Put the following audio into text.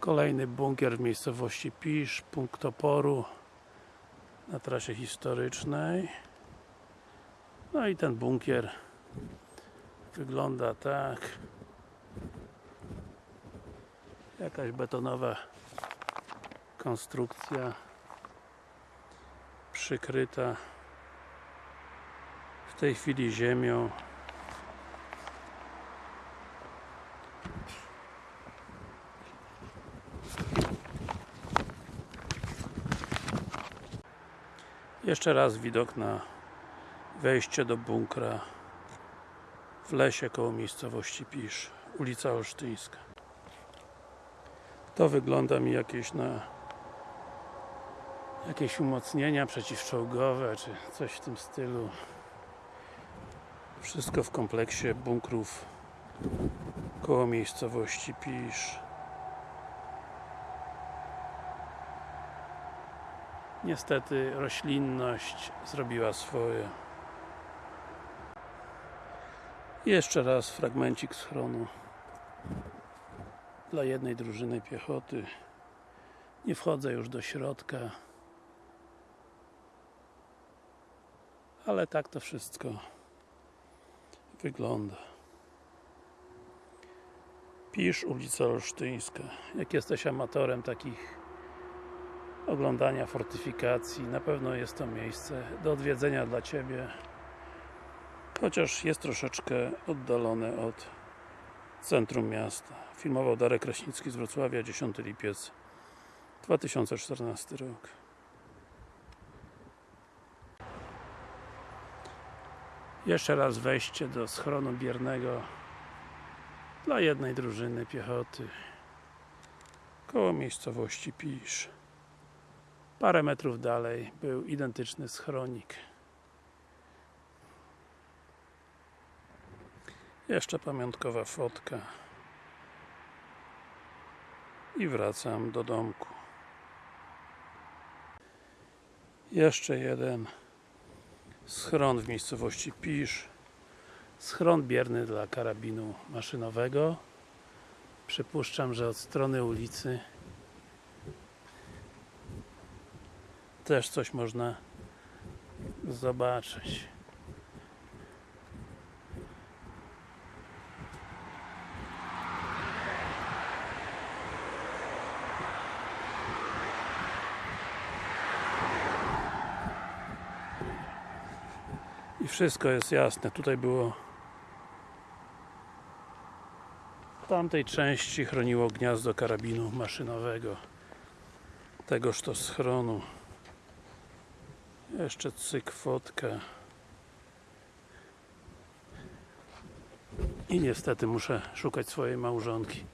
Kolejny bunkier w miejscowości Pisz, punkt oporu na trasie historycznej. No i ten bunkier wygląda tak. Jakaś betonowa konstrukcja przykryta w tej chwili ziemią. Jeszcze raz widok na wejście do bunkra w lesie koło miejscowości Pisz, ulica Olsztyńska. To wygląda mi jakieś na jakieś umocnienia przeciwczołgowe, czy coś w tym stylu. Wszystko w kompleksie bunkrów koło miejscowości Pisz. Niestety roślinność zrobiła swoje. Jeszcze raz fragmencik schronu dla jednej drużyny piechoty. Nie wchodzę już do środka. Ale tak to wszystko wygląda. Pisz, ulica Olsztyńska. Jak jesteś amatorem takich oglądania fortyfikacji, na pewno jest to miejsce do odwiedzenia dla Ciebie. Chociaż jest troszeczkę oddalone od centrum miasta. Filmował Darek Kraśnicki z Wrocławia, 10 lipiec 2014 rok. Jeszcze raz wejście do schronu biernego dla jednej drużyny piechoty koło miejscowości Pisz. Parę metrów dalej był identyczny schronik. Jeszcze pamiątkowa fotka. I wracam do domku. Jeszcze jeden schron w miejscowości Pisz. Schron bierny dla karabinu maszynowego. Przypuszczam, że od strony ulicy też coś można zobaczyć. I wszystko jest jasne. Tutaj było w tamtej części chroniło gniazdo karabinu maszynowego tegoż to schronu. Jeszcze cyk fotka. I niestety muszę szukać swojej małżonki.